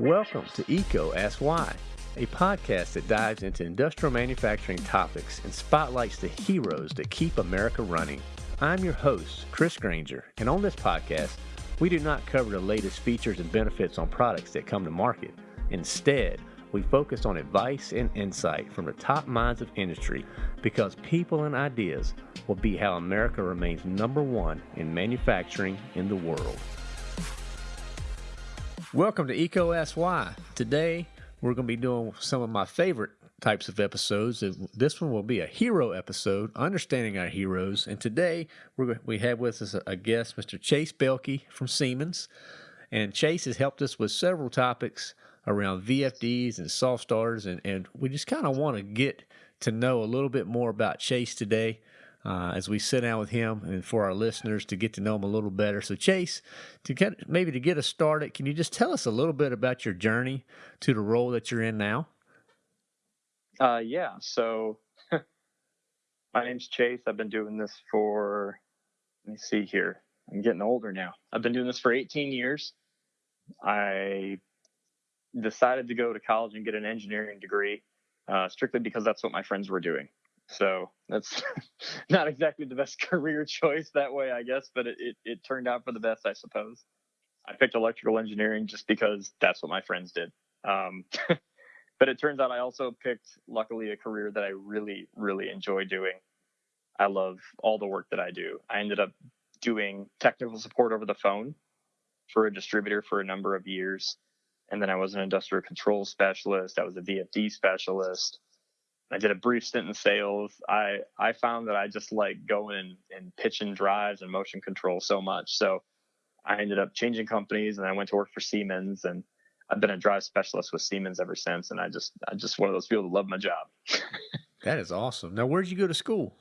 Welcome to EECO Ask Why, a podcast that dives into industrial manufacturing topics and spotlights the heroes that keep America running. I'm your host, Chris Grainger, and on this podcast, we do not cover the latest features and benefits on products that come to market. Instead, we focus on advice and insight from the top minds of industry because people and ideas will be how America remains number one in manufacturing in the world. Welcome to EECO Ask Why. Today, we're going to be doing some of my favorite types of episodes. This one will be a hero episode, understanding our heroes. And today, we we have with us a guest, Mr. Chase Belkey from Siemens. And Chase has helped us with several topics around VFDs and soft starters, and, and we just kind of want to get to know a little bit more about Chase today. Uh, as we sit down with him and for our listeners to get to know him a little better. So, Chase, to maybe to get us started, can you just tell us a little bit about your journey to the role that you're in now? Uh, yeah. So, my name's Chase. I've been doing this for, let me see here. I'm getting older now. I've been doing this for 18 years. I decided to go to college and get an engineering degree uh, strictly because that's what my friends were doing. So that's not exactly the best career choice that way, I guess, but it, it, it, turned out for the best, I suppose. I picked electrical engineering just because that's what my friends did. Um, but it turns out I also picked, luckily, a career that I really, really enjoy doing. I love all the work that I do. I ended up doing technical support over the phone for a distributor for a number of years and then I was an industrial control specialist. I was a VFD specialist. I did a brief stint in sales. I I found that I just like going and, and pitching drives and motion control so much. So I ended up changing companies and I went to work for Siemens and I've been a drive specialist with Siemens ever since. And I just I just one of those people that love my job. that is awesome. Now, where'd you go to school?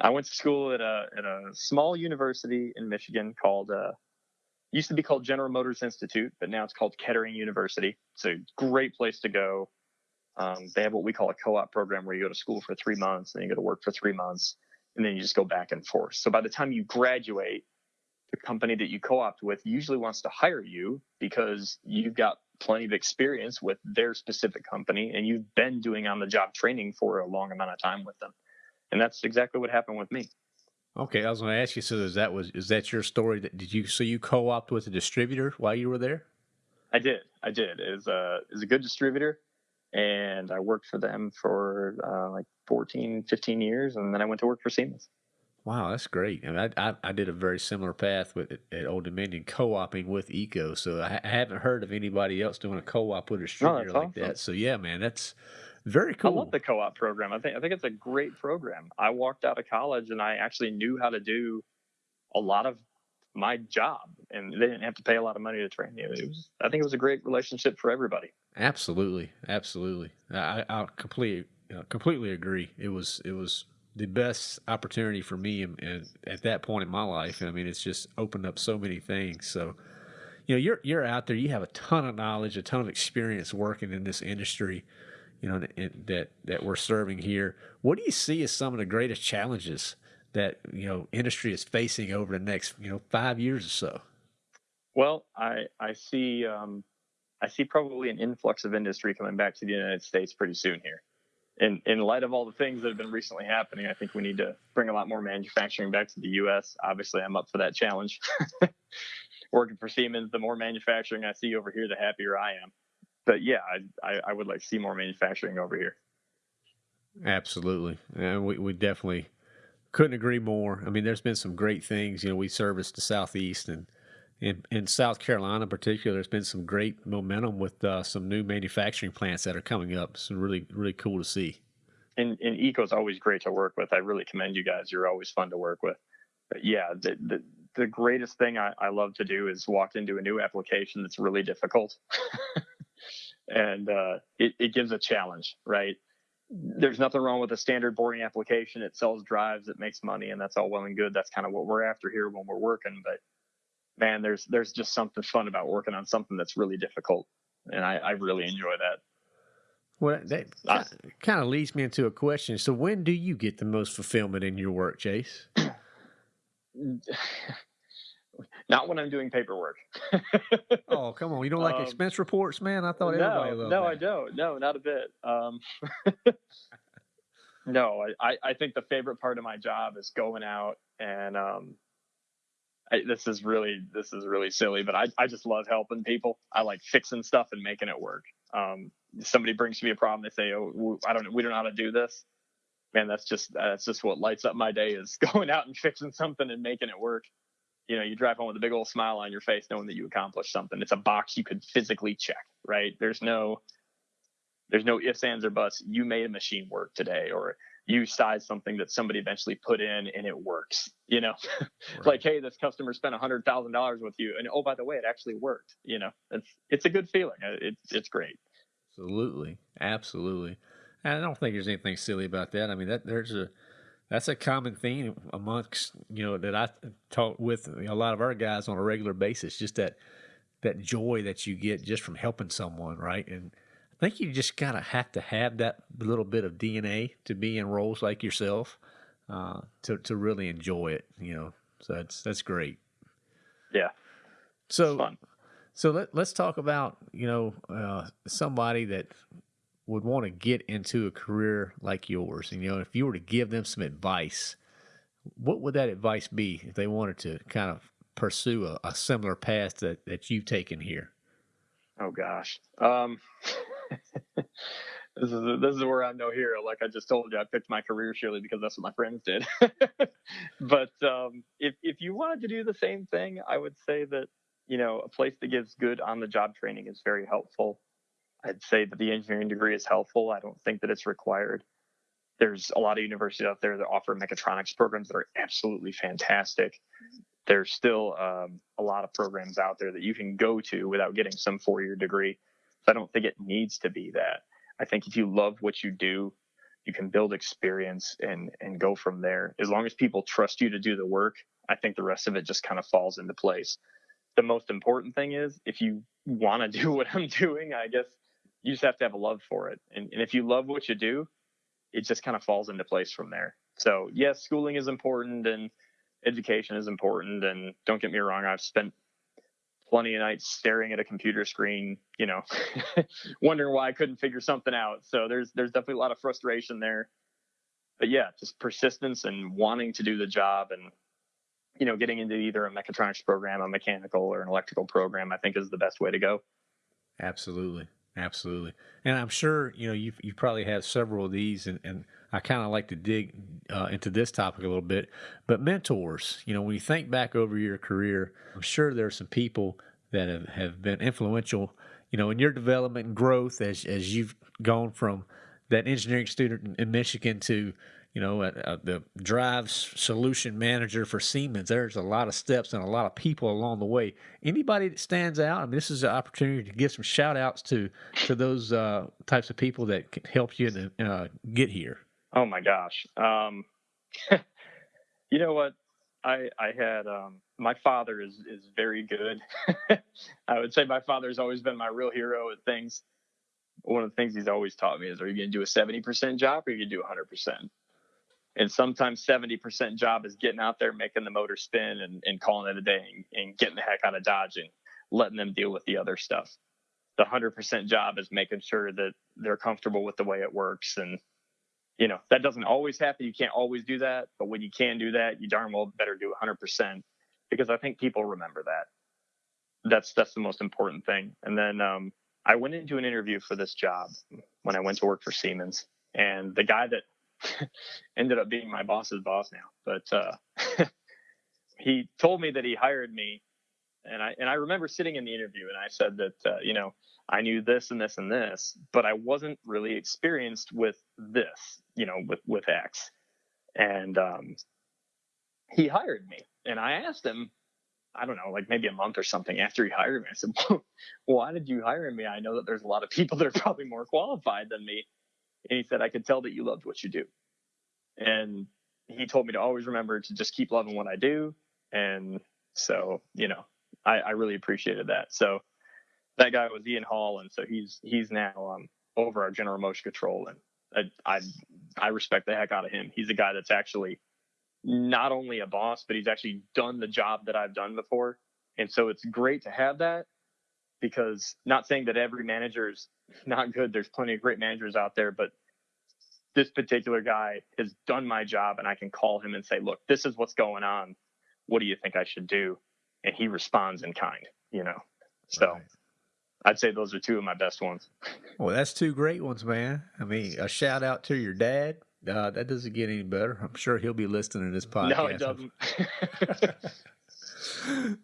I went to school at a at a small university in Michigan called uh, used to be called General Motors Institute, but now it's called Kettering University. It's a great place to go. Um, they have what we call a co-op program where you go to school for three months and then you go to work for three months and then you just go back and forth. So by the time you graduate, the company that you co-opt with usually wants to hire you because you've got plenty of experience with their specific company and you've been doing on the job training for a long amount of time with them. And that's exactly what happened with me. Okay, I was going to ask you. So is that was is that your story? That did you so you co-opt with a distributor while you were there? I did. I did. Was a was a good distributor, and I worked for them for uh, like 14, 15 years, and then I went to work for Siemens. Wow, that's great. I, mean, I, I, I did a very similar path with at Old Dominion co-oping with EECO. So I, I haven't heard of anybody else doing a co-op with a distributor like awesome. that. So yeah, man, that's very cool. I love the co-op program. I think I think it's a great program. I walked out of college and I actually knew how to do a lot of my job, and they didn't have to pay a lot of money to train me. It was, I think it was a great relationship for everybody. Absolutely, absolutely. I, I completely uh, completely agree. It was it was the best opportunity for me and, and at that point in my life. I mean, it's just opened up so many things. So, you know, you're you're out there. You have a ton of knowledge, a ton of experience working in this industry you know, that that we're serving here. What do you see as some of the greatest challenges that you know industry is facing over the next you know five years or so? Well, I I see um, I see probably an influx of industry coming back to the United States pretty soon here. In in light of all the things that have been recently happening, I think we need to bring a lot more manufacturing back to the U.S. Obviously, I'm up for that challenge. Working for Siemens, the more manufacturing I see over here, the happier I am but yeah, I, I, I would like to see more manufacturing over here. Absolutely, and we we definitely couldn't agree more. I mean, there's been some great things. You know, we service the southeast and. In, in South Carolina, in particular, there's been some great momentum with uh, some new manufacturing plants that are coming up. It's really, really cool to see. And, and EECO is always great to work with. I really commend you guys. You're always fun to work with. But yeah, the, the, the greatest thing I, I love to do is walk into a new application that's really difficult and uh, it, it gives a challenge, right? There's nothing wrong with a standard boring application. It sells drives, it makes money, and that's all well and good. That's kind of what we're after here when we're working. But man, there's there's just something fun about working on something that's really difficult, and I, I really enjoy that. Well, that kind of leads me into a question. So, when do you get the most fulfillment in your work, Chase? Not when I'm doing paperwork. oh, come on! You don't like um, expense reports, man? I thought no, everybody loved No, that. I don't. No, not a bit. Um, no, I, I think the favorite part of my job is going out and um, I, this is really this is really silly, but I, I just love helping people. I like fixing stuff and making it work. Um, somebody brings to me a problem, they say, "Oh, I don't, know we don't know how to do this." Man, that's just that's just what lights up my day is going out and fixing something and making it work. You know, you drive home with a big old smile on your face, knowing that you accomplished something. It's a box you could physically check, right? There's no there's no ifs, ands, or buts. You made a machine work today, or you sized something that somebody eventually put in and it works. You know, right. like, hey, this customer spent a hundred thousand dollars with you, and oh, by the way, it actually worked. You know, it's it's a good feeling. Uh, it's it's great. Absolutely, absolutely. And I don't think there's anything silly about that. I mean, that there's a that's a common theme amongst you know that I talk with a lot of our guys on a regular basis. Just that that joy that you get just from helping someone, right? And I think you just kind of have to have that little bit of DNA to be in roles like yourself uh, to to really enjoy it. You know, so that's that's great. Yeah. So so let let's talk about you know uh, somebody that would want to get into a career like yours. And you know, if you were to give them some advice, what would that advice be if they wanted to kind of pursue a, a similar path that that you've taken here? Oh gosh. Um, this is this is where I'm no hero. Like I just told you, I picked my career surely because that's what my friends did. but um, if if you wanted to do the same thing, I would say that you know a place that gives good on the job training is very helpful. I'd say that the engineering degree is helpful. I don't think that it's required. There's a lot of universities out there that offer mechatronics programs that are absolutely fantastic. There's still um, a lot of programs out there that you can go to without getting some four year degree so I don't think it needs to be that. I think if you love what you do, you can build experience and and go from there. As long as people trust you to do the work, I think the rest of it just kind of falls into place. The most important thing is if you want to do what I'm doing, I guess you just have to have a love for it. And, and if you love what you do, it just kind of falls into place from there. So yes, schooling is important and education is important. And don't get me wrong, I've spent plenty of nights staring at a computer screen, you know, wondering why I couldn't figure something out. So there's there's definitely a lot of frustration there. But yeah, just persistence and wanting to do the job and you know, getting into either a mechatronics program, a mechanical or an electrical program, I think is the best way to go. Absolutely. Absolutely. And I'm sure, you know, you you probably have several of these and, and I kind of like to dig uh, into this topic a little bit. But mentors, you know, when you think back over your career, I'm sure there are some people that have, have been influential, you know, in your development and growth as, as you've gone from that engineering student in Michigan to, you know, uh, uh, the drive solution manager for Siemens. There's a lot of steps and a lot of people along the way. Anybody that stands out, I mean, this is an opportunity to give some shout outs to, to those uh, types of people that helped you to, uh, get here. Oh my gosh. Um, you know what? I I had um, my father is is very good. I would say my father's always been my real hero at things. One of the things he's always taught me is: Are you going to do a seventy percent job, or are you going to do hundred percent? And sometimes seventy percent job is getting out there, making the motor spin, and, and calling it a day, and, and getting the heck out of Dodge and letting them deal with the other stuff. The hundred percent job is making sure that they're comfortable with the way it works. And you know that doesn't always happen. You can't always do that. But when you can do that you darn well better do 100% because i think people remember that. That's that's the most important thing. And then um, i went into an interview for this job when i went to work for siemens. And the guy that ended up being my boss's boss now but uh, he told me that he hired me and i and i remember sitting in the interview and i said that uh, you know I knew this and this and this, but I wasn't really experienced with this, you know, with with X. And um, he hired me, and I asked him, I don't know, like maybe a month or something after he hired me. I said, well, "Why did you hire me? I know that there's a lot of people that are probably more qualified than me." And he said, "I could tell that you loved what you do." And he told me to always remember to just keep loving what I do. And so, you know, I, I really appreciated that. So that guy was Ian Hall, and so he's he's now um, over our general motion control, and I, I I respect the heck out of him. He's a guy that's actually not only a boss, but he's actually done the job that I've done before. And so it's great to have that because not saying that every manager is not good. There's plenty of great managers out there, but this particular guy has done my job and I can call him and say, look, this is what's going on. What do you think I should do? And he responds in kind, you know? So right. I'd say those are two of my best ones. Well, that's two great ones, man. I mean, a shout out to your dad. Uh, that doesn't get any better. I'm sure he'll be listening to this podcast. No, it doesn't.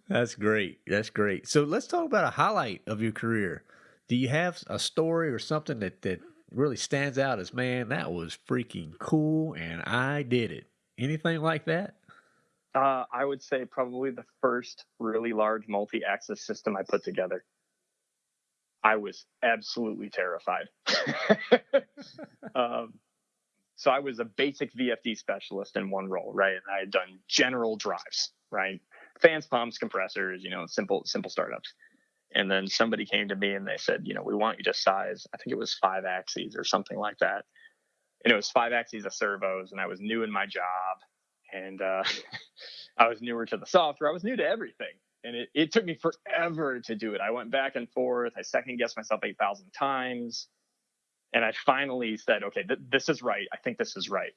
That's great. That's great. So let's talk about a highlight of your career. Do you have a story or something that, that really stands out as, man, that was freaking cool and I did it? Anything like that? Uh, I would say probably the first really large multi axis system I put together. I was absolutely terrified. um, so I was a basic VFD specialist in one role, right? And I had done general drives, right? Fans, pumps, compressors, you know, simple simple startups. And then somebody came to me and they said, you know, we want you to size. I think it was five axes or something like that. And it was five axes of servos, and I was new in my job, and uh, I was newer to the software. I was new to everything, and it, it took me forever to do it. I went back and forth. I second guessed myself eight thousand times, and I finally said, okay, th- this is right. I think this is right.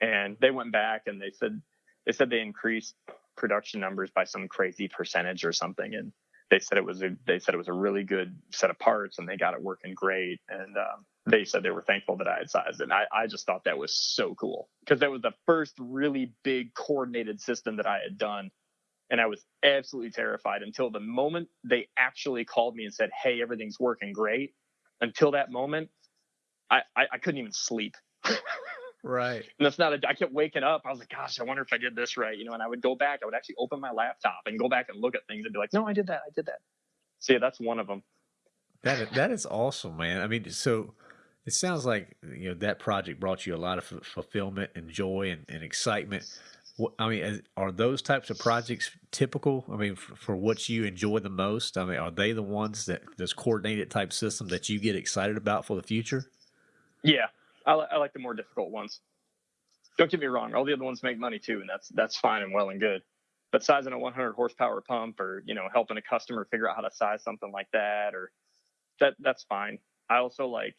And they went back and they said they said they increased production numbers by some crazy percentage or something and they said it was a they said it was a really good set of parts and they got it working great and um, they said they were thankful that I had sized it. And I, I just thought that was so cool because that was the first really big coordinated system that I had done. And I was absolutely terrified until the moment they actually called me and said, Hey, everything's working great. Until that moment, I, I, I couldn't even sleep. Right. And that's not a, I kept waking up. I was like, gosh, I wonder if I did this right. You know, and I would go back, I would actually open my laptop and go back and look at things and be like, no, I did that. I did that. So yeah, that's one of them. That, that is awesome, man. I mean, so it sounds like, you know, that project brought you a lot of fulfillment and joy and, and excitement. I mean, are those types of projects typical? I mean, for, for, what you enjoy the most? I mean, are they the ones that this coordinated type system that you get excited about for the future? Yeah, I, I like the more difficult ones. Don't get me wrong; all the other ones make money too, and that's that's fine and well and good. But sizing a 100 horsepower pump, or you know, helping a customer figure out how to size something like that, or that that's fine. I also like,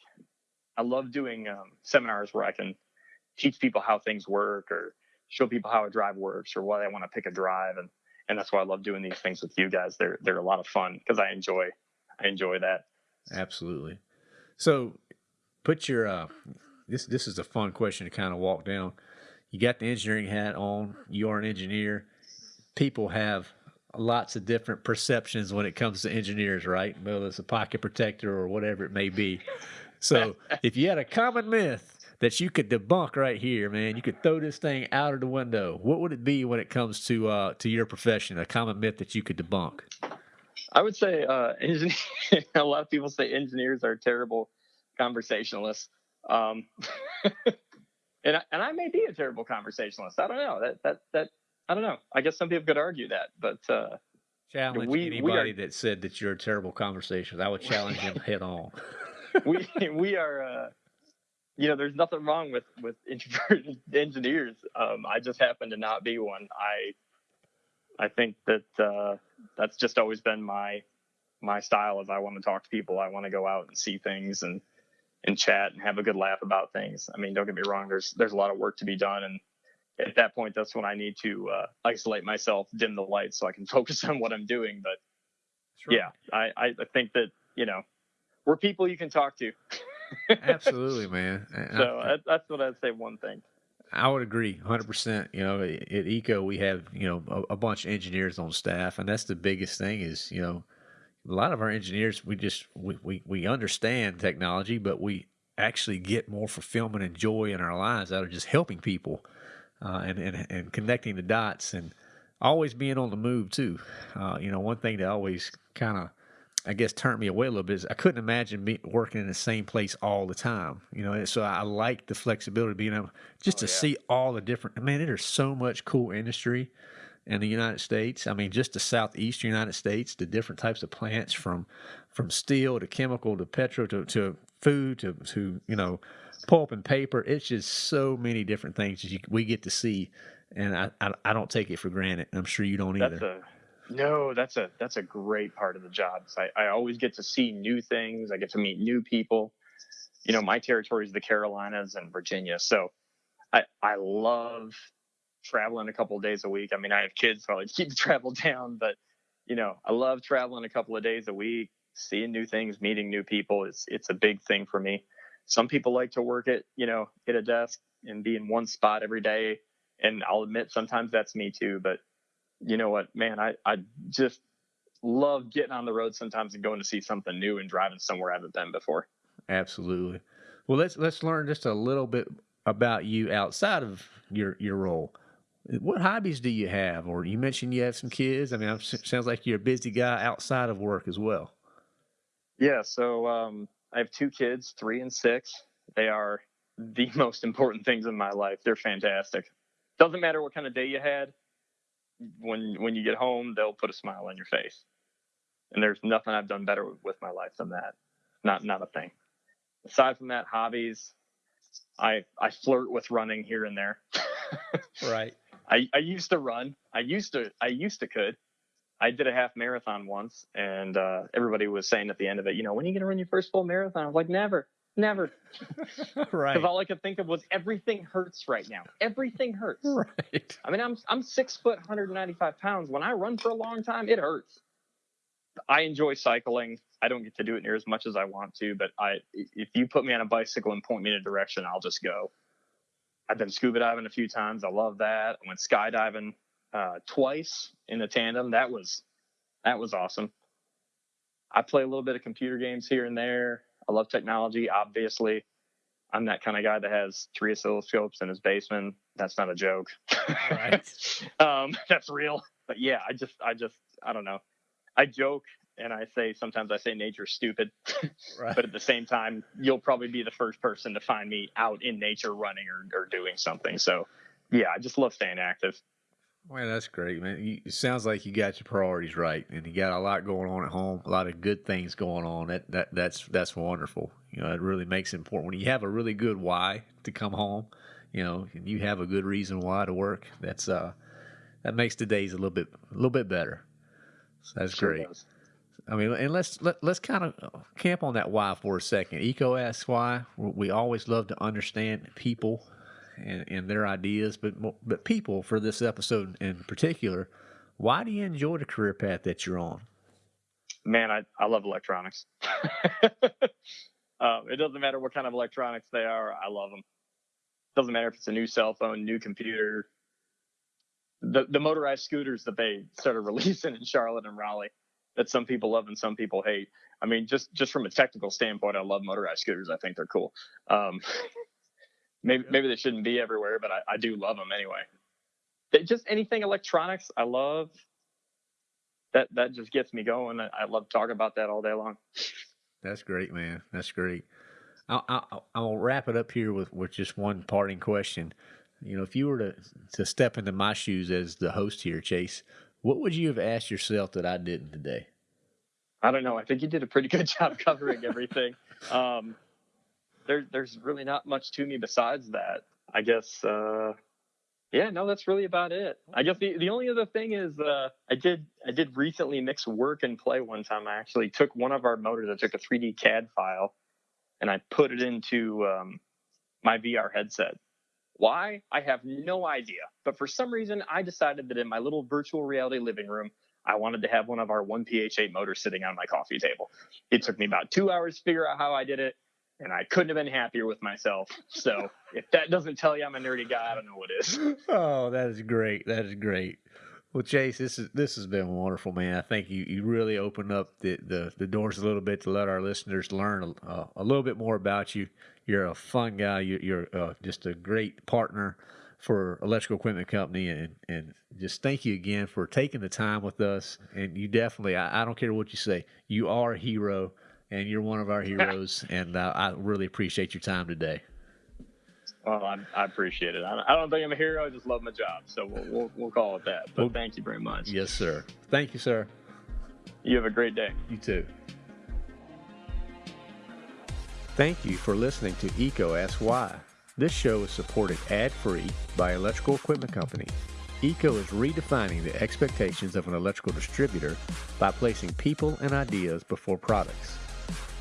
I love doing um, seminars where I can teach people how things work, or show people how a drive works, or why they want to pick a drive, and and that's why I love doing these things with you guys. They're they're a lot of fun because I enjoy I enjoy that. Absolutely. So, put your uh, this this is a fun question to kind of walk down. You got the engineering hat on. You are an engineer. People have lots of different perceptions when it comes to engineers, right? Whether it's a pocket protector or whatever it may be. So, if you had a common myth that you could debunk right here, man, you could throw this thing out of the window. What would it be when it comes to uh, to your profession? A common myth that you could debunk? I would say uh, a lot of people say engineers are terrible conversationalists. Um, and I, and I may be a terrible conversationalist. I don't know. That that that I don't know. I guess some people could argue that, but uh, challenge we, anybody we are, that said that you're a terrible conversationalist. I would challenge him head on. we we are. Uh, you know, there's nothing wrong with with introverted engineers. Um, I just happen to not be one. I I think that uh, that's just always been my my style. Is I want to talk to people. I want to go out and see things and and chat and have a good laugh about things. I mean, don't get me wrong. There's there's a lot of work to be done, and at that point, that's when I need to uh, isolate myself, dim the lights, so I can focus on what I'm doing. But sure. yeah, I I think that you know we're people you can talk to. Absolutely, man. so I, that's what I'd say. One thing. I would agree 100%. You know, at EECO, we have, you know, a, a, bunch of engineers on staff, and that's the biggest thing is, you know, a lot of our engineers we just we, we, we understand technology but we actually get more fulfillment and joy in our lives out of just helping people uh, and, and and connecting the dots and always being on the move too uh, you know one thing that always kind of I guess turned me away a little bit is I couldn't imagine me working in the same place all the time. You know, so I like the flexibility, being able just oh, to yeah. see all the different. Man, there's so much cool industry in the United States. I mean, just the southeastern United States, the different types of plants from from steel to chemical to petro to, to food to, to you know pulp and paper. It's just so many different things that you, we get to see, and I, I, I don't take it for granted. I'm sure you don't that's either. A, No, that's a that's a great part of the job. I, I always get to see new things. I get to meet new people. You know, my territory is the Carolinas and Virginia, so I I love traveling a couple of days a week. I mean, I have kids, so I keep the travel down, but you know, I love traveling a couple of days a week, seeing new things, meeting new people. It's it's a big thing for me. Some people like to work at, you know, at a desk and be in one spot every day. And I'll admit sometimes that's me too. But you know what, man, I, I just love getting on the road sometimes and going to see something new and driving somewhere I haven't been before. Absolutely. Well, let's let's learn just a little bit about you outside of your your role. What hobbies do you have? Or you mentioned you have some kids. I mean, it sounds like you're a busy guy outside of work as well. Yeah. So um, I have two kids, three and six. They are the most important things in my life. They're fantastic. Doesn't matter what kind of day you had. When when you get home, they'll put a smile on your face. And there's nothing I've done better with my life than that. Not not a thing. Aside from that, hobbies. I I flirt with running here and there. right. I, I used to run. I used to I used to could. I did a half marathon once, and uh, everybody was saying at the end of it, you know, when are you going to run your first full marathon? I was like, never, never. right. Because all I could think of was everything hurts right now. Everything hurts. Right. I mean, I'm I'm six foot, 195 pounds. When I run for a long time, it hurts. I enjoy cycling. I don't get to do it near as much as I want to, but I if you put me on a bicycle and point me in a direction, I'll just go. I've been scuba diving a few times. I love that. I went skydiving uh, twice in a tandem. That was that was awesome. I play a little bit of computer games here and there. I love technology, obviously. I'm that kind of guy that has three oscilloscopes in his basement. That's not a joke. Right. um, that's real. But yeah, I just, I just, I don't know. I joke and I say sometimes I say nature's stupid, right. but at the same time, you'll probably be the first person to find me out in nature running or, or doing something. So yeah, I just love staying active. Well, that's great, man. You, it sounds like you got your priorities right, and you got a lot going on at home, a lot of good things going on. That that that's that's wonderful. You know, it really makes it important when you have a really good why to come home. You know, and you have a good reason why to work. That's uh, that makes the days a little bit a little bit better. So that's sure great. Does. I mean, and let's let, let's kind of camp on that why for a second. EECO asks why. We always love to understand people and, and their ideas, but but people for this episode in particular. Why do you enjoy the career path that you're on? Man, I, I love electronics. um, it doesn't matter what kind of electronics they are. I love them. Doesn't matter if it's a new cell phone, new computer, the the motorized scooters that they started releasing in Charlotte and Raleigh that some people love and some people hate. I mean, just just from a technical standpoint, I love motorized scooters. I think they're cool. Um, maybe maybe they shouldn't be everywhere, but I, I do love them anyway. They, just anything electronics, I love. That that just gets me going. I, I love talking about that all day long. That's great, man. That's great. I'll, I'll, I'll wrap it up here with, with just one parting question. You know, if you were to, to step into my shoes as the host here, Chase, what would you have asked yourself that I didn't today? I don't know. I think you did a pretty good job covering everything. Um, there, there's really not much to me besides that. I guess, uh, yeah, no, that's really about it. I guess the, the only other thing is, uh, I did, I did recently mix work and play one time. I actually took one of our motors. I took a 3D CAD file and I put it into, um, my VR headset why? I have no idea. But for some reason, I decided that in my little virtual reality living room, I wanted to have one of our 1PH8 motors sitting on my coffee table. It took me about two hours to figure out how I did it, and I couldn't have been happier with myself. So if that doesn't tell you I'm a nerdy guy, I don't know what is. Oh, that is great. That is great. Well, Chase, this is this has been wonderful, man. I think you, you really opened up the, the, the doors a little bit to let our listeners learn a, a little bit more about you. You're a fun guy. You're, you're uh, just a great partner for Electrical Equipment Company, and and just thank you again for taking the time with us. And you definitely, I, I don't care what you say, you are a hero, and you're one of our heroes. and uh, I really appreciate your time today. Well, I, I appreciate it. I, I, don't think I'm a hero. I just love my job. So we'll, we'll, we'll call it that. But well, thank you very much. Yes, sir. Thank you, sir. You have a great day. You too. Thank you for listening to EECO Asks Why. This show is supported ad-free by Electrical Equipment Company. EECO is redefining the expectations of an electrical distributor by placing people and ideas before products.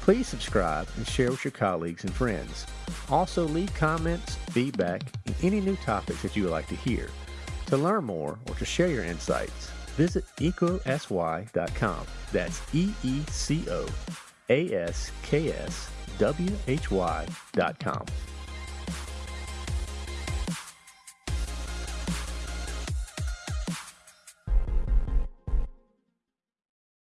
Please subscribe and share with your colleagues and friends. Also, leave comments, feedback, and any new topics that you would like to hear. To learn more or to share your insights, visit eecoaskswhy.com. That's E E C O A S K S W H Y.com.